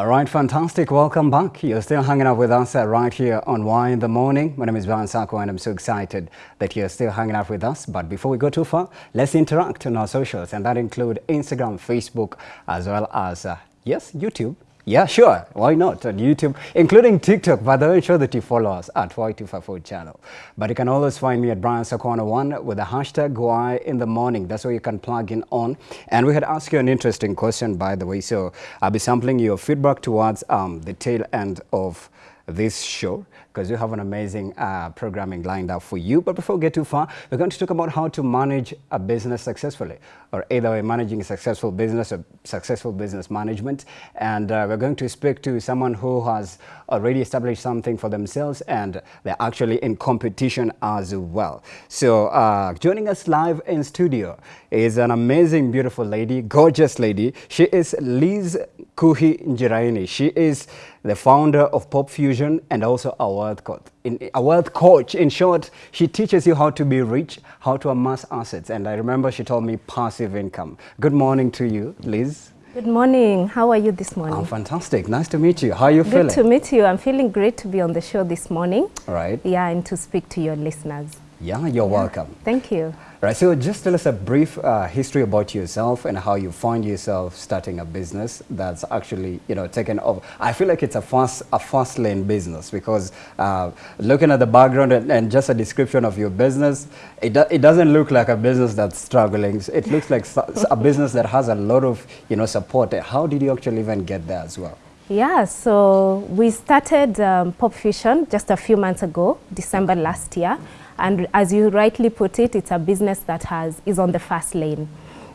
All right, fantastic. Welcome back. You're still hanging out with us uh, right here on Why in the Morning. My name is Brian Sako and I'm so excited that you're still hanging out with us. But before we go too far, let's interact on our socials and that include Instagram, Facebook, as well as, uh, yes, YouTube. Yeah, sure. Why not? On YouTube, including TikTok. By the way, ensure that you follow us at Y254 channel. But you can always find me at Brian Sakwana1 with the hashtag Why in the Morning. That's where you can plug in on. And we had asked you an interesting question, by the way. So I'll be sampling your feedback towards um, the tail end of this show because we have an amazing uh, programming lined up for you. But before we get too far, we're going to talk about how to manage a business successfully, or either way, managing a successful business or successful business management. And uh, we're going to speak to someone who has already established something for themselves and they're actually in competition as well. So uh, joining us live in studio is an amazing, beautiful lady, gorgeous lady. She is Liz Kuhi Njiraini. She is the founder of Pop Fusion and also a wealth coach. In, a wealth coach. In short, she teaches you how to be rich, how to amass assets. And I remember she told me passive income. Good morning to you, Liz. Good morning. How are you this morning? I'm fantastic. Nice to meet you. How are you Good feeling? to meet you. I'm feeling great to be on the show this morning. All right. Yeah, and to speak to your listeners. Yeah, you're welcome. Thank you. Right, so just tell us a brief uh, history about yourself and how you find yourself starting a business that's actually, you know, taken off. I feel like it's a fast, a fast lane business because uh, looking at the background and, and, just a description of your business, it, do, it doesn't look like a business that's struggling. It looks like a business that has a lot of, you know, support. How did you actually even get there as well? Yeah, so we started um, Pop Fusion just a few months ago, December last year. And as you rightly put it, it's a business that has, is on the fast lane.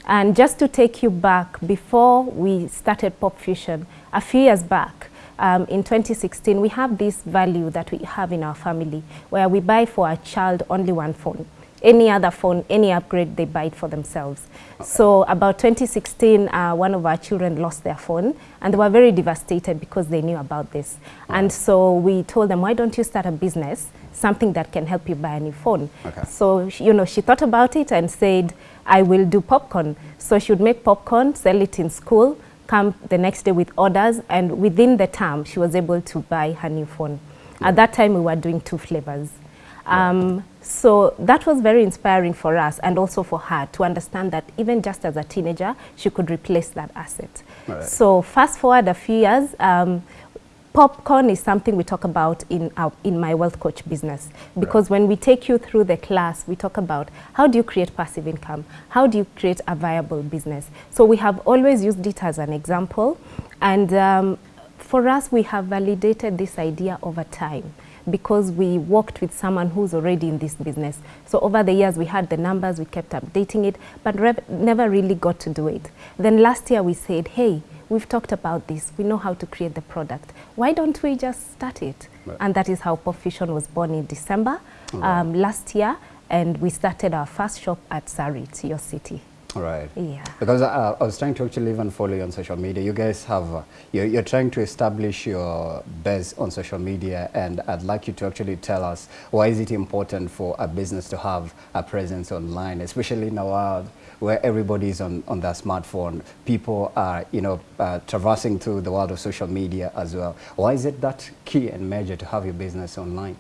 And just to take you back, before we started Pop Fusion, a few years back, um, in 2016, we have this value that we have in our family, where we buy for our child only one phone. Any other phone, any upgrade, they buy it for themselves. Okay. So about 2016, uh, one of our children lost their phone, and they were very devastated because they knew about this. Wow. And so we told them, why don't you start a business something that can help you buy a new phone. Okay. So, you know, she thought about it and said, I will do popcorn. So she would make popcorn, sell it in school, come the next day with orders, and within the term, she was able to buy her new phone. Yeah. At that time, we were doing two flavors. Um, so that was very inspiring for us and also for her to understand that even just as a teenager, she could replace that asset. Right. So fast forward a few years, um, popcorn is something we talk about in our, in my wealth coach business because right. when we take you through the class we talk about how do you create passive income how do you create a viable business so we have always used it as an example and um, for us we have validated this idea over time because we worked with someone who's already in this business. So over the years, we had the numbers, we kept updating it, but never really got to do it. Then last year, we said, hey, we've talked about this. We know how to create the product. Why don't we just start it? Right. And that is how Pop Fusion was born in December um, last year. And we started our first shop at Sarit, your city. Right. Yeah. Because uh, I was trying to actually even follow you on social media. You guys have, uh, you're, you're, trying to establish your base on social media and I'd like you to actually tell us why is it important for a business to have a presence online, especially in a world where everybody is on, on their smartphone. People are, you know, uh, traversing through the world of social media as well. Why is it that key and major to have your business online?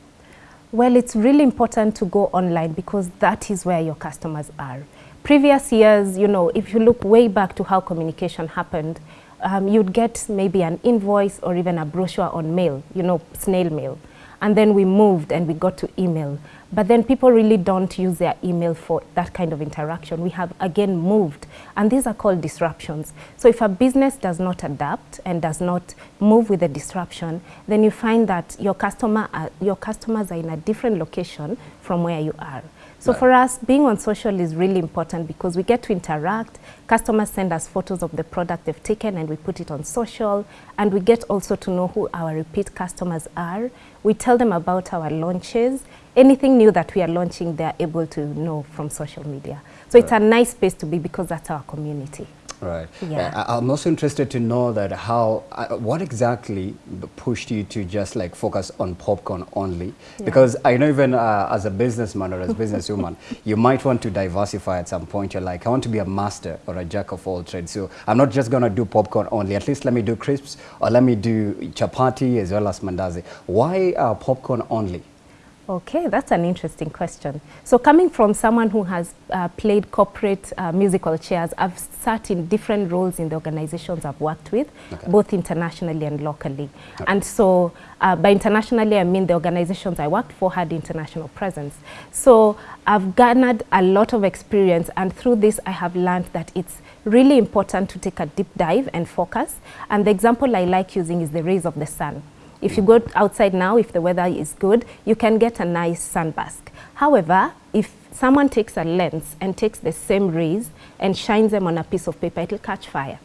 Well, it's really important to go online because that is where your customers are previous years, you know, if you look way back to how communication happened, um, you'd get maybe an invoice or even a brochure on mail, you know, snail mail. And then we moved and we got to email. But then people really don't use their email for that kind of interaction. We have again moved, and these are called disruptions. So if a business does not adapt and does not move with the disruption, then you find that your, customer are, your customers are in a different location from where you are. So right. for us, being on social is really important because we get to interact. Customers send us photos of the product they've taken and we put it on social. And we get also to know who our repeat customers are. We tell them about our launches. Anything new that we are launching, they're able to know from social media. So right. it's a nice space to be because that's our community. Right. Yeah. Uh, I- I'm also interested to know that how, uh, what exactly pushed you to just like focus on popcorn only? Yeah. Because I know even uh, as a businessman or as a businesswoman, you might want to diversify at some point. You're like, I want to be a master or a jack of all trades. So I'm not just going to do popcorn only. At least let me do crisps or let me do chapati as well as mandazi. Why uh, popcorn only? Okay, that's an interesting question. So coming from someone who has uh, played corporate uh, musical chairs, I've sat in different roles in the organizations I've worked with, Okay. both internationally and locally. And so uh, by internationally, I mean the organizations I worked for had international presence. So I've garnered a lot of experience and through this I have learned that it's really important to take a deep dive and focus. And the example I like using is the rays of the sun. If you go outside now, if the weather is good, you can get a nice sunbask. However, if someone takes a lens and takes the same rays and shines them on a piece of paper, it'll catch fire.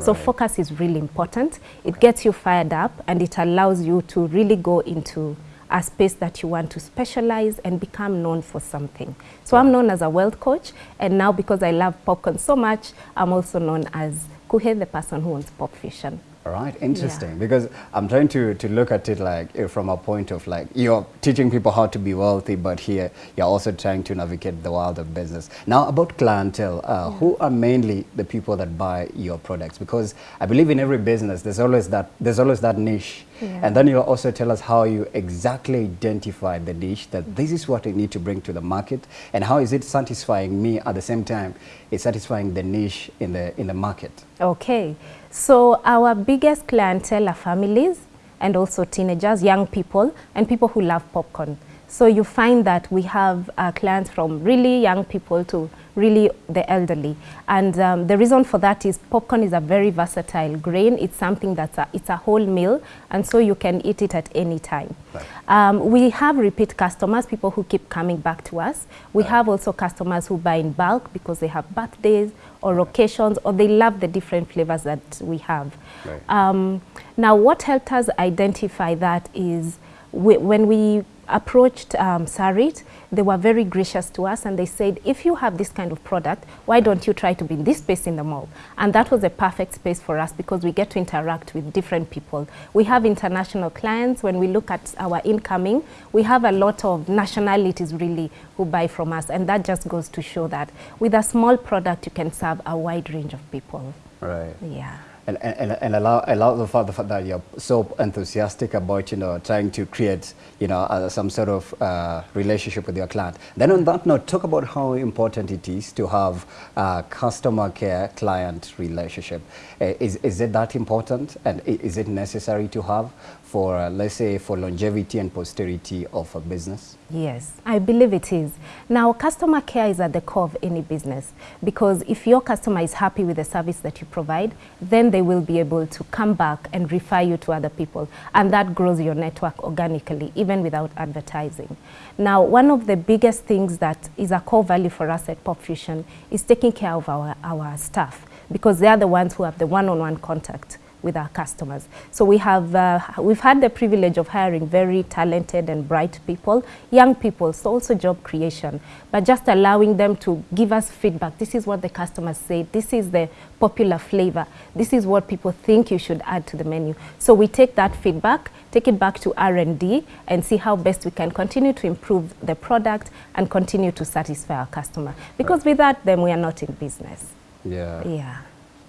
So focus is really important. It gets you fired up and it allows you to really go into a space that you want to specialize and become known for something. So I'm known as a wealth coach and now because I love popcorn so much, I'm also known as Kuhe, the person who owns Pop Fusion. All right, interesting. Because I'm trying to, to look at it like eh, from a point of like you're teaching people how to be wealthy, but here you're also trying to navigate the world of business. Now about clientele, uh, who are mainly the people that buy your products? Because I believe in every business there's always that there's always that niche, Yeah. and then you'll also tell us how you exactly identify the niche that this is what I need to bring to the market, and how is it satisfying me at the same time? It's satisfying the niche in the in the market. Okay, so our biggest clientele are families and also teenagers, young people, and people who love popcorn. So you find that we have uh, clients from really young people to really the elderly. And um, the reason for that is popcorn is a very versatile grain. It's something that's a, it's a whole meal, and so you can eat it at any time. Right. Um, we have repeat customers, people who keep coming back to us. We Right. have also customers who buy in bulk because they have birthdays or occasions or they love the different flavors that we have. Right. Um, now, what helped us identify that is we, when we approached um, Sarit, they were very gracious to us and they said, if you have this kind of product, why don't you try to be in this space in the mall? And that was a perfect space for us because we get to interact with different people. We have international clients. When we look at our incoming, we have a lot of nationalities really who buy from us. And that just goes to show that with a small product, you can serve a wide range of people. Right. Yeah. And, and, and allow, allow the fact, that you're so enthusiastic about, you know, trying to create, you know, uh, some sort of uh, relationship with your client. Then on that note, talk about how important it is to have uh, customer care client relationship. Uh, is, is it that important and is it necessary to have for, uh, let's say, for longevity and posterity of a business? Yes, I believe it is. Now, customer care is at the core of any business because if your customer is happy with the service that you provide, then they will be able to come back and refer you to other people. And that grows your network organically, even without advertising. Now, one of the biggest things that is a core value for us at Pop Fusion is taking care of our, our staff because they are the ones who have the one-on-one contact with our customers. So we have, uh, we've had the privilege of hiring very talented and bright people, young people, so also job creation, but just allowing them to give us feedback. This is what the customers say. This is the popular flavor. This is what people think you should add to the menu. So we take that feedback, take it back to R&D and see how best we can continue to improve the product and continue to satisfy our customer. Because without them, we are not in business. Yeah. Yeah.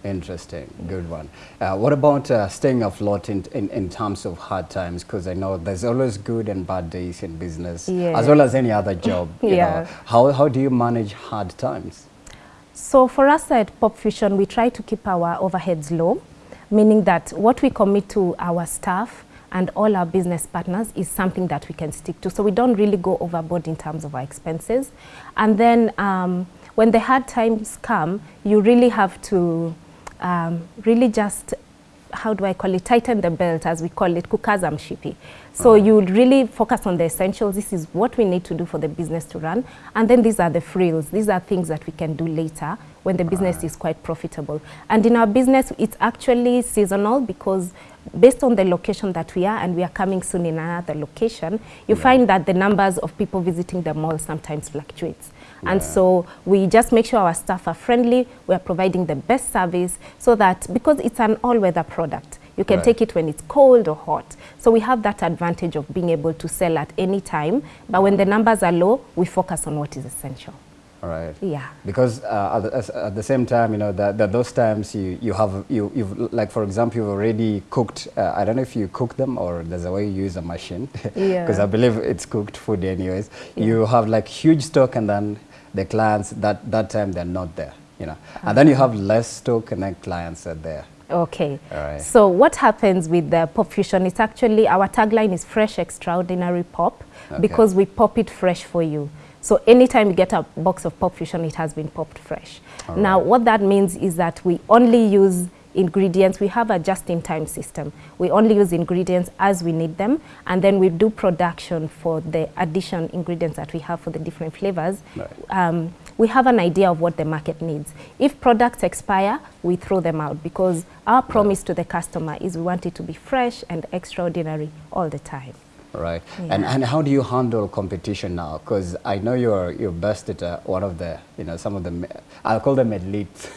Interesting, good one. Uh, what about uh, staying afloat in, in, in terms of hard times? Because I know there's always good and bad days in business, Yeah. as well as any other job. you Yeah. know. How, how do you manage hard times? So for us at Pop Fusion, we try to keep our overheads low, meaning that what we commit to our staff and all our business partners is something that we can stick to. So we don't really go overboard in terms of our expenses. And then um, when the hard times come, you really have to um, really just how do I call it, tighten the belt as we call it, kukaza mshipi. So you really focus on the essentials. This is what we need to do for the business to run. And then these are the frills. These are things that we can do later when the business is quite profitable. And in our business, it's actually seasonal because based on the location that we are, and we are coming soon in another location, you find that the numbers of people visiting the mall sometimes fluctuates. And so we just make sure our staff are friendly, we are providing the best service so that because it's an all-weather product, you can Right. take it when it's cold or hot. So we have that advantage of being able to sell at any time. But when the numbers are low, we focus on what is essential. All right. Yeah. Because uh, at, the, at the same time, you know, that, that those times you, you have, you, you've, like for example, you've already cooked, uh, I don't know if you cook them or there's a way you use a machine. Yeah. Because I believe it's cooked food anyways. You have like huge stock and then the clients, that, that time they're not there, you know. And then you have less stock and then clients are there. Okay. All right. So what happens with the pop fusion? It's actually our tagline is fresh, extraordinary pop, Okay. because we pop it fresh for you. So anytime you get a box of pop fusion, it has been popped fresh. All now, right. what that means is that we only use ingredients. We have a just-in-time system. We only use ingredients as we need them, and then we do production for the addition ingredients that we have for the different flavors. Right. Um, we have an idea of what the market needs. If products expire, we throw them out because our promise to the customer is we want it to be fresh and extraordinary all the time. Right. And, and how do you handle competition now? Because I know you're, you're best at uh, one of the, you know, some of the, I'll call them elite,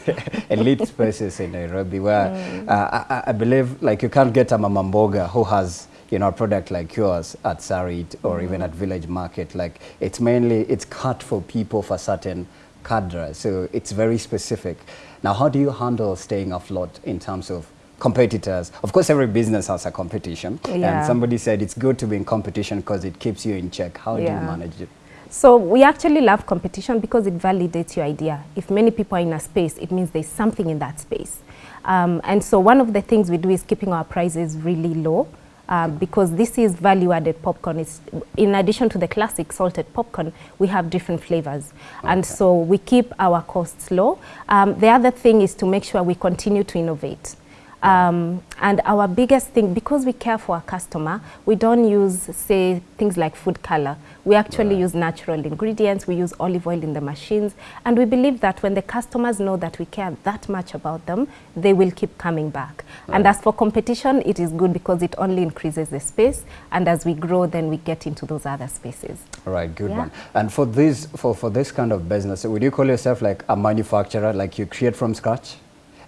elite spaces in Nairobi where uh, I- I, believe like you can't get a mamamboga who has, you know, a product like yours at Sarit or even at Village Market. Like it's mainly, it's cut for people for certain cadre. So it's very specific. Now, how do you handle staying afloat in terms of competitors? Of course, every business has a competition. Yeah. And somebody said it's good to be in competition because it keeps you in check. How do you manage it? So we actually love competition because it validates your idea. If many people are in a space, it means there's something in that space. Um, and so one of the things we do is keeping our prices really low uh, because this is value-added popcorn. It's, in addition to the classic salted popcorn, we have different flavors. And so we keep our costs low. Um, the other thing is to make sure we continue to innovate. Um, and our biggest thing, because we care for our customer, we don't use, say, things like food color. We actually Right. use natural ingredients, we use olive oil in the machines, and we believe that when the customers know that we care that much about them, they will keep coming back. And as for competition, it is good because it only increases the space, and as we grow, then we get into those other spaces. All right, good Yeah. one. And for this, for, for this kind of business, would you call yourself like a manufacturer, like you create from scratch?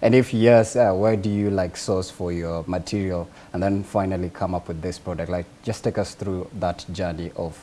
And if yes, uh, where do you like source for your material and then finally come up with this product? Like just take us through that journey of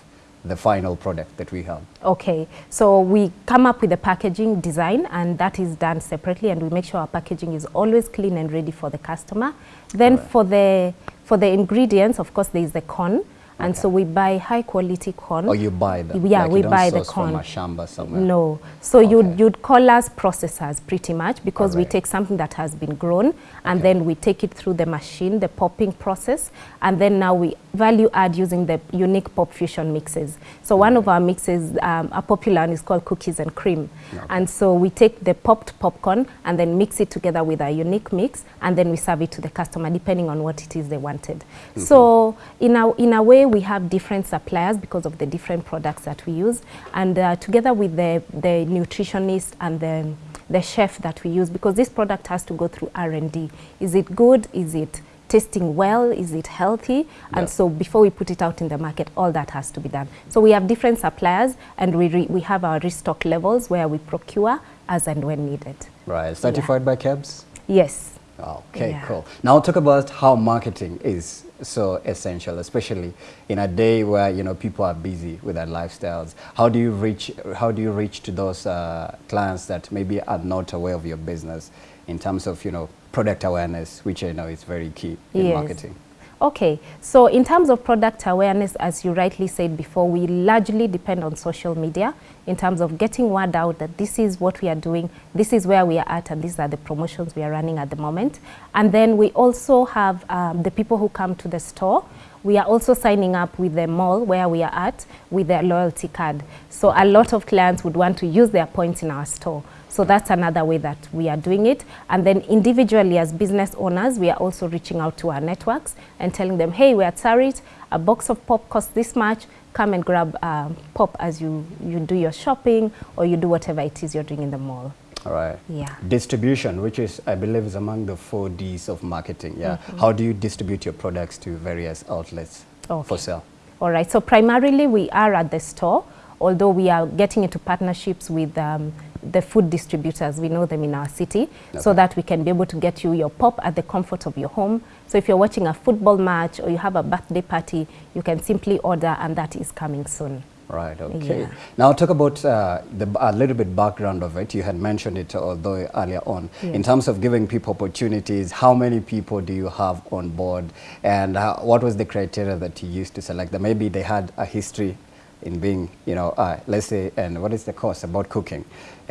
the final product that we have. Okay, so we come up with the packaging design and that is done separately and we make sure our packaging is always clean and ready for the customer. Then Alright. for the for the ingredients, of course, there is the corn. And Okay. so we buy high quality corn. Or you buy them? Yeah, like we don't buy the source from corn. a shamba somewhere? No. So Okay. you'd, you'd call us processors pretty much because we take something that has been grown and Okay. then we take it through the machine, the popping process, and then now we value add using the unique pop fusion mixes. So one of our mixes, um, a popular one is called cookies and cream. And so we take the popped popcorn and then mix it together with a unique mix and then we serve it to the customer depending on what it is they wanted. So in a, in a way we have different suppliers because of the different products that we use and uh, together with the, the nutritionist and the, the chef that we use because this product has to go through R&D. Is it good? Is it tasting well? Is it healthy? Yeah. And so before we put it out in the market, all that has to be done. So we have different suppliers and we, re we have our restock levels where we procure as and when needed. Right, certified by KEBS? Yes. Okay, Yeah. cool. Now talk about how marketing is so essential, especially in a day where you know people are busy with their lifestyles. How do you reach? How do you reach to those uh, clients that maybe are not aware of your business in terms of you know product awareness, which I know is very key in Yes. marketing. Okay, so in terms of product awareness, as you rightly said before, we largely depend on social media in terms of getting word out that this is what we are doing, this is where we are at, and these are the promotions we are running at the moment. And then we also have um, the people who come to the store. We are also signing up with the mall where we are at with their loyalty card. So a lot of clients would want to use their points in our store. So that's another way that we are doing it. And then individually as business owners, we are also reaching out to our networks and telling them, hey, we're at Sarit, a box of pop costs this much, come and grab um, pop as you, you do your shopping or you do whatever it is you're doing in the mall. All right. Yeah. Distribution, which is, I believe, is among the four Ds of marketing. Yeah. How do you distribute your products to various outlets Okay. for sale? All right, so primarily we are at the store although we are getting into partnerships with um, the food distributors, we know them in our city, so that we can be able to get you your pop at the comfort of your home. So if you're watching a football match or you have a birthday party, you can simply order and that is coming soon. Right, okay. Yeah. Now talk about uh, the, a little bit background of it. You had mentioned it although earlier on. Yeah. In terms of giving people opportunities, how many people do you have on board and uh, what was the criteria that you used to select them? Maybe they had a history in being, you know, uh, let's say, and what is the course about cooking?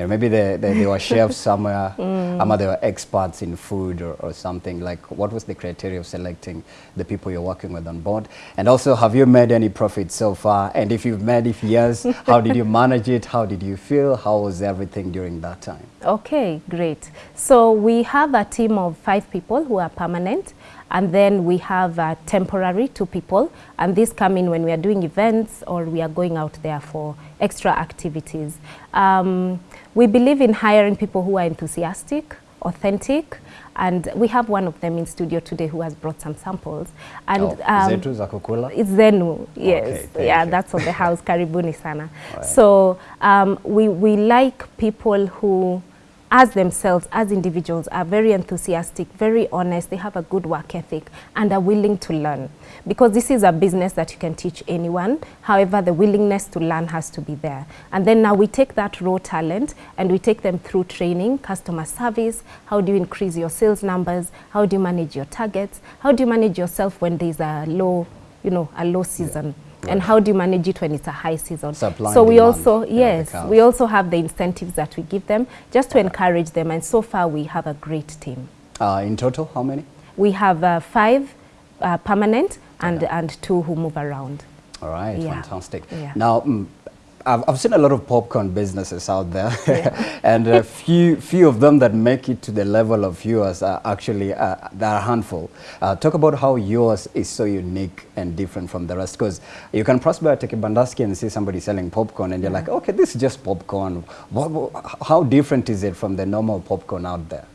Maybe they, they, they were chefs somewhere, Mm. or they were experts in food or, or something. Like, what was the criteria of selecting the people you're working with on board? And also, have you made any profit so far? And if you've made, if yes, how did you manage it? How did you feel? How was everything during that time? Okay, great. So we have a team of five people who are permanent, and then we have uh, temporary two people, and these come in when we are doing events or we are going out there for extra activities. Um, we believe in hiring people who are enthusiastic, authentic, and we have one of them in studio today who has brought some samples. And oh, um, zetu za kukula? it's Zenu, yes. Okay, yeah, you. that's on the house. Karibuni sana. Right. So um, we, we like people who, as themselves, as individuals, are very enthusiastic, very honest, they have a good work ethic, and are willing to learn. Because this is a business that you can teach anyone. However, the willingness to learn has to be there. And then now we take that raw talent and we take them through training, customer service, how do you increase your sales numbers, how do you manage your targets, how do you manage yourself when there's a low, you know, a low season. And how do you manage it when it's a high season? Supply so we also, you know, the yes, we also have the incentives that we give them just to encourage them. And so far we have a great team. Uh, in total, how many? We have uh, five uh, permanent and, and two who move around. All right, Yeah. fantastic. Yeah. Now, mm, I've, I've seen a lot of popcorn businesses out there, and a few few of them that make it to the level of yours are actually uh, there are a handful. Uh, talk about how yours is so unique and different from the rest, because you can pass by a Tekibandaski and see somebody selling popcorn, and you're like, okay, this is just popcorn. How different is it from the normal popcorn out there?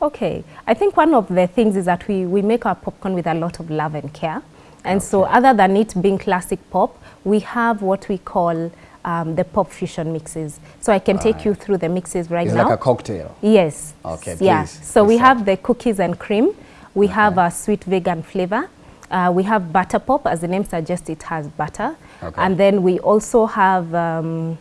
Okay, I think one of the things is that we, we make our popcorn with a lot of love and care. And so other than it being classic pop, we have what we call um, the pop fusion mixes. So I can take you through the mixes right It's now. like a cocktail. Yes. Okay, Yeah. please, So we please have the cookies and cream. We have a sweet vegan flavor. Uh, we have butter pop, as the name suggests, it has butter. Okay. And then we also have um,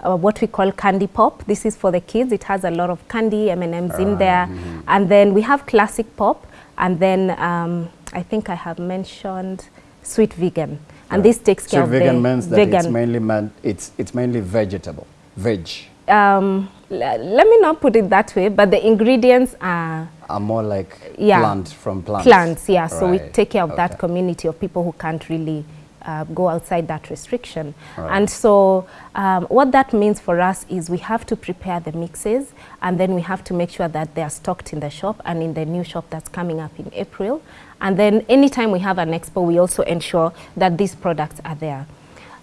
uh, what we call candy pop. This is for the kids. It has a lot of candy, M&Ms in there. mm-hmm. And then we have classic pop. And then um, I think I have mentioned sweet vegan. And this takes care So of vegan the means that vegan. it's mainly meant, it's it's mainly vegetable, veg. um, let me not put it that way, but the ingredients are are more like Yeah. plant from plants. plants, yeah. So we take care of okay. that community of people who can't really uh, go outside that restriction. Right. And so um, what that means for us is we have to prepare the mixes and then we have to make sure that they are stocked in the shop and in the new shop that's coming up in April. And then anytime we have an expo, we also ensure that these products are there.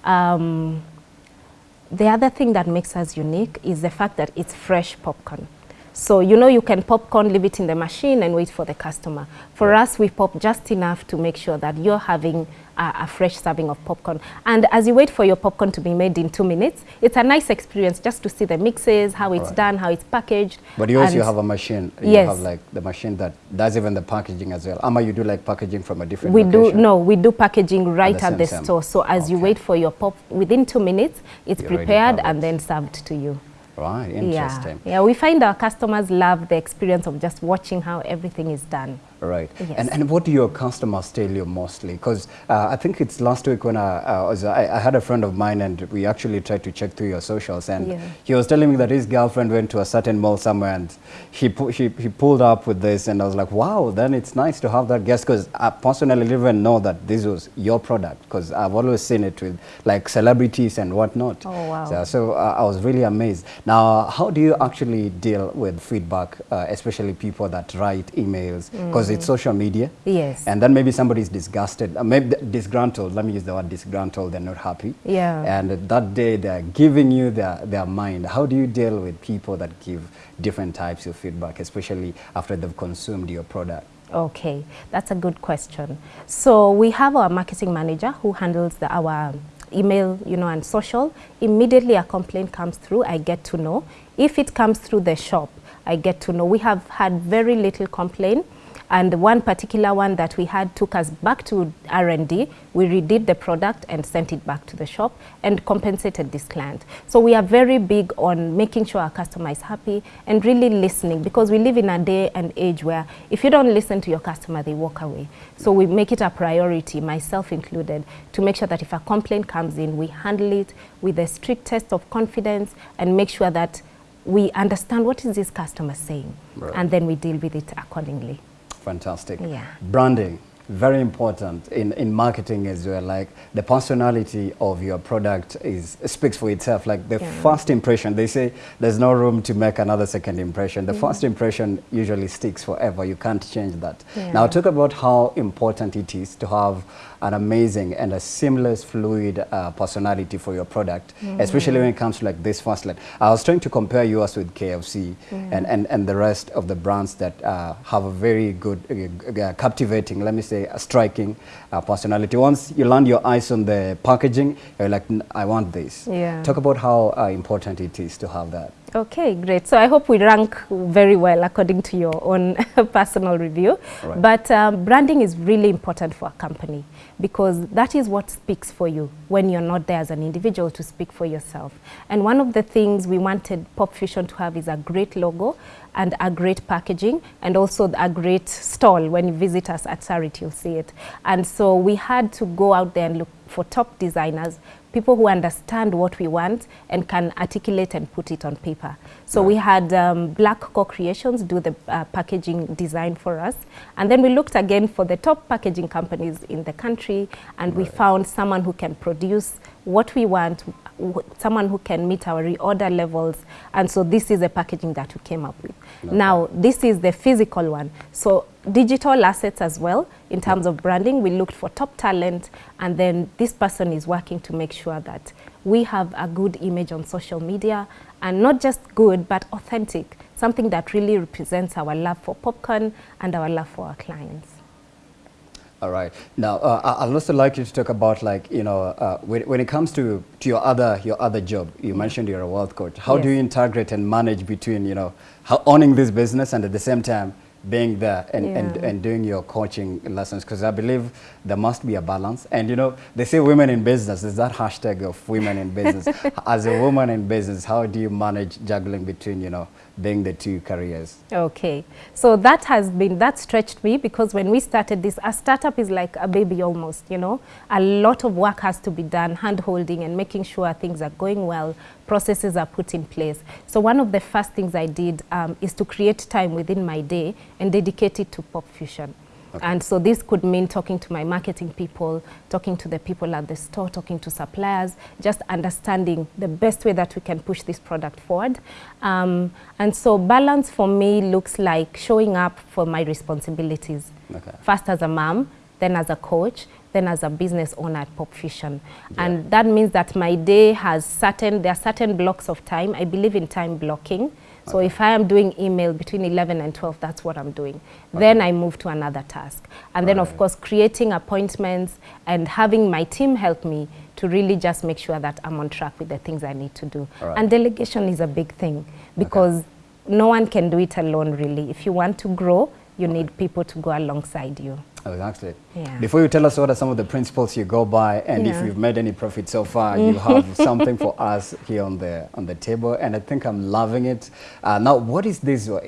Um, the other thing that makes us unique is the fact that it's fresh popcorn. So you know you can popcorn, leave it in the machine and wait for the customer. For us, we pop just enough to make sure that you're having a, a fresh serving of popcorn. And as you wait for your popcorn to be made in two minutes, it's a nice experience just to see the mixes, how it's Right. done, how it's packaged. But you also have a machine. You Yes. have like the machine that does even the packaging as well. Ama, you do like packaging from a different we do no we do packaging right the at the store so as you wait for your pop within two minutes it's You prepared and then served to you Right, Yeah. Yeah, we find our customers love the experience of just watching how everything is done. Right. Yes. And, and what do your customers tell you mostly? Because uh, I think it's last week when I, uh, was, I, I had a friend of mine and we actually tried to check through your socials and Yeah. he was telling me that his girlfriend went to a certain mall somewhere and he, pu he, he pulled up with this and I was like, wow, then it's nice to have that guest because I personally didn't even know that this was your product because I've always seen it with like celebrities and whatnot. Oh, wow. So, so uh, I was really amazed. Now, how do you actually deal with feedback, uh, especially people that write emails? Because it's social media. Yes. And then maybe somebody is disgusted, uh, maybe disgruntled. Let me use the word disgruntled. They're not happy. Yeah. And that day they're giving you their, their mind. How do you deal with people that give different types of feedback, especially after they've consumed your product? Okay, that's a good question. So we have our marketing manager who handles the, our email, you know, and social, immediately a complaint comes through, I get to know. If it comes through the shop, I get to know. We have had very little complaint and one particular one that we had took us back to R&D. We redid the product and sent it back to the shop and compensated this client. So we are very big on making sure our customer is happy and really listening because we live in a day and age where if you don't listen to your customer, they walk away. So we make it a priority, myself included, to make sure that if a complaint comes in, we handle it with the strictest of confidence and make sure that we understand what is this customer saying Right. and then we deal with it accordingly. Fantastic. Yeah. Branding, very important in, in marketing as well. Like the personality of your product is speaks for itself. Like the Yeah. first impression, they say there's no room to make another second impression. The first impression usually sticks forever. You can't change that. Yeah. Now talk about how important it is to have an amazing and a seamless, fluid uh, personality for your product, Mm-hmm. especially when it comes to like this first line. I was trying to compare yours with KFC and, and, and the rest of the brands that uh, have a very good, uh, captivating, let me say, a striking uh, personality. Once you land your eyes on the packaging, you're like, "N- I want this. Yeah. Talk about how uh, important it is to have that. Okay, great. So I hope we rank very well according to your own personal review. Right. But um, branding is really important for a company because that is what speaks for you when you're not there as an individual to speak for yourself. And one of the things we wanted Pop Fusion to have is a great logo and a great packaging and also a great stall. When you visit us at Sarit, you'll see it. And so we had to go out there and look for top designers people who understand what we want and can articulate and put it on paper. So we had um, Black Co-Creations do the uh, packaging design for us. And then we looked again for the top packaging companies in the country and we found someone who can produce what we want, someone who can meet our reorder levels. And so this is the packaging that we came up with. Now, this is the physical one. So digital assets as well in terms of branding. We looked for top talent and then this person is working to make sure that we have a good image on social media and not just good but authentic, something that really represents our love for popcorn and our love for our clients. All right. Now, uh, I- I'd also like you to talk about, like, you know, uh, when, when it comes to, to your other your other job. You mentioned you're a wealth coach. How do you integrate and manage between, you know, how, owning this business and at the same time being there and, and, and doing your coaching lessons? Because I believe there must be a balance. And you know, they say women in business. There's that hashtag of women in business. As a woman in business, how do you manage juggling between, you know, being the two careers? Okay, so that has been, that stretched me because when we started this, a startup is like a baby almost, you know. A lot of work has to be done, hand-holding and making sure things are going well, processes are put in place. So one of the first things I did um, is to create time within my day and dedicate it to Pop Fusion. And so this could mean talking to my marketing people, talking to the people at the store, talking to suppliers, just understanding the best way that we can push this product forward. Um, and so balance for me looks like showing up for my responsibilities. Okay. First as a mom, then as a coach, then as a business owner at Pop Fusion. And that means that my day has certain, there are certain blocks of time. I believe in time blocking. So if I am doing email between 11 and 12, that's what I'm doing. Then I move to another task. And then, of course, creating appointments and having my team help me to really just make sure that I'm on track with the things I need to do. Right. And delegation is a big thing because no one can do it alone, really. If you want to grow, you need people to go alongside you. Exactly. Yeah. Before you tell us what are some of the principles you go by, and if you've made any profit so far, you have something for us here on the on the table, and I think I'm loving it. Uh, now, what is this? uh,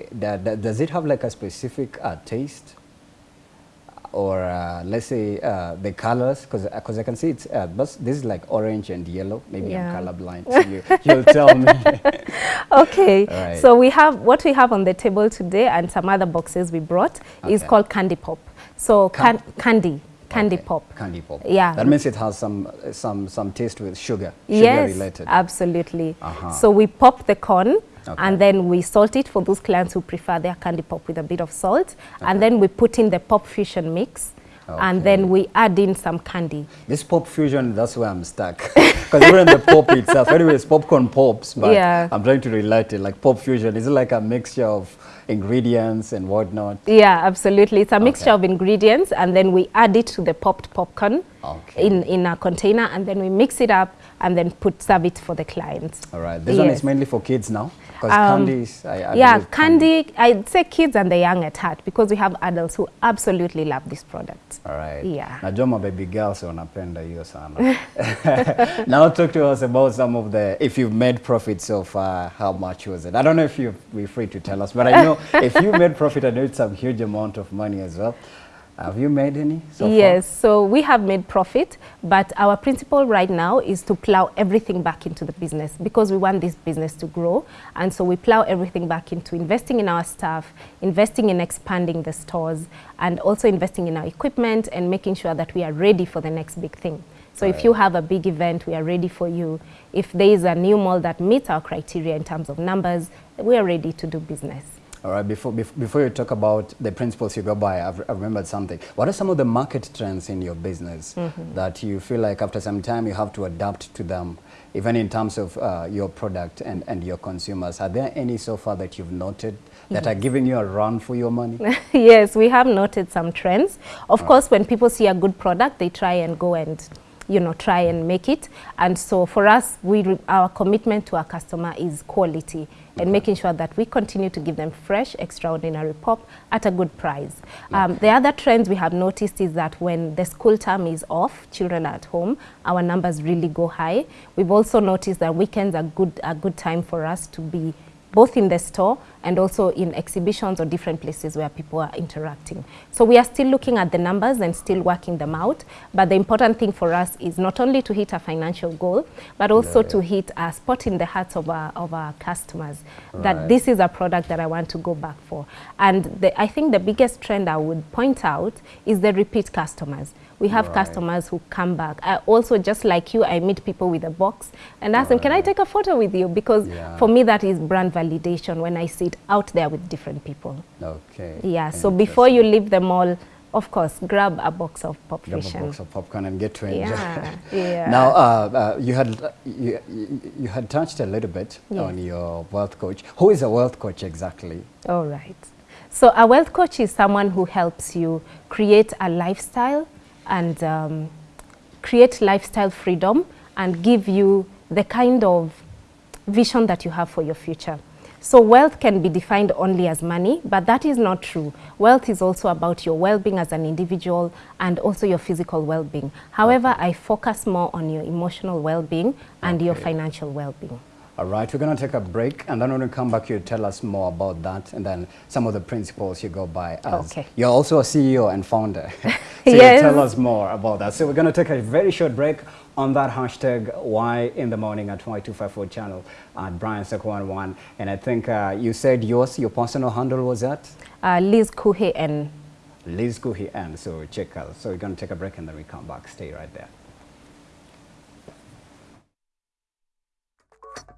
does it have like a specific uh, taste, or uh, let's say uh, the colors? Because because I can see it's uh, but this is like orange and yellow. Maybe Yeah. I'm colorblind. So you, you'll tell me. Okay, right. so we have what we have on the table today and some other boxes we brought is called Candy Pop. So Can- can, candy, candy Okay, pop. Candy pop. Yeah. That means it has some uh, some some taste with sugar. Sugar Yes, related. absolutely. Uh-huh. So we pop the corn Okay. and then we salt it for those clients who prefer their candy pop with a bit of salt. And then we put in the pop fusion mix and then we add in some candy. This pop fusion, that's where I'm stuck. Because even the pop itself, anyways, popcorn pops, but Yeah. I'm trying to relate it. Like pop fusion, is it like a mixture of ingredients and whatnot? Yeah, absolutely. It's a mixture of ingredients and then we add it to the popped popcorn Okay. in, in a container and then we mix it up and then put serve it for the clients. All right. This one is mainly for kids now? Because Um, candies, I, yeah, candy, candy, I'd say kids and the young at heart because we have adults who absolutely love this product. All right. Yeah. Najua baby girls wanapenda hiyo sana. now talk to us about some of the, if you've made profit so far, how much was it? I don't know if you'll be free to tell us, but I know if you made profit, I know it's a huge amount of money as well. Have you made any so yes, so we have made profit, but our principle right now is to plow everything back into the business because we want this business to grow. And so we plow everything back into investing in our staff, investing in expanding the stores, and also investing in our equipment and making sure that we are ready for the next big thing. So if you have a big event, we are ready for you. If there is a new mall that meets our criteria in terms of numbers, we are ready to do business. All right, before, bef- before you talk about the principles you go by, I've, I've remembered something. What are some of the market trends in your business that you feel like after some time you have to adapt to them, even in terms of uh, your product and, and your consumers? Are there any so far that you've noted that are giving you a run for your money? yes, we have noted some trends. Of course, when people see a good product, they try and go and you know try and make it. And so for us, we our commitment to our customer is quality and making sure that we continue to give them fresh, extraordinary pop at a good price. Um, the other trends we have noticed is that when the school term is off, children are at home, our numbers really go high. We've also noticed that weekends are good a good time for us to be both in the store and also in exhibitions or different places where people are interacting. So we are still looking at the numbers and still working them out. But the important thing for us is not only to hit a financial goal, but also Yeah. to hit a spot in the hearts of our, of our customers Right. that this is a product that I want to go back for. And the, I think the biggest trend I would point out is the repeat customers. We have Right. customers who come back. I also, just like you, I meet people with a box and ask them, can I take a photo with you? Because Yeah. for me, that is brand validation when I see out there with different people. Okay. Yeah, so before you leave the mall, of course, grab a box of Pop Grab a box of popcorn and get to enjoy. Yeah, yeah. Now, uh, uh, you had you, you, you had touched a little bit Yes. on your wealth coach. Who is a wealth coach exactly? All right. So a wealth coach is someone who helps you create a lifestyle and um, create lifestyle freedom and give you the kind of vision that you have for your future. So wealth can be defined only as money, but that is not true. Wealth is also about your well-being as an individual and also your physical well-being. However, I focus more on your emotional well-being and your financial well-being. All right, we're going to take a break, and then when we come back, you tell us more about that, and then some of the principles you go by. As Okay. You're also a CEO and founder, so Yes. tell us more about that. So we're going to take a very short break on that hashtag Y in the morning at Y254 channel at Brian Seko11. And I think uh, you said yours, your personal handle was that Uh, Liz Kuhe and Liz Kuhi N. So check out. So we're going to take a break, and then we come back. Stay right there.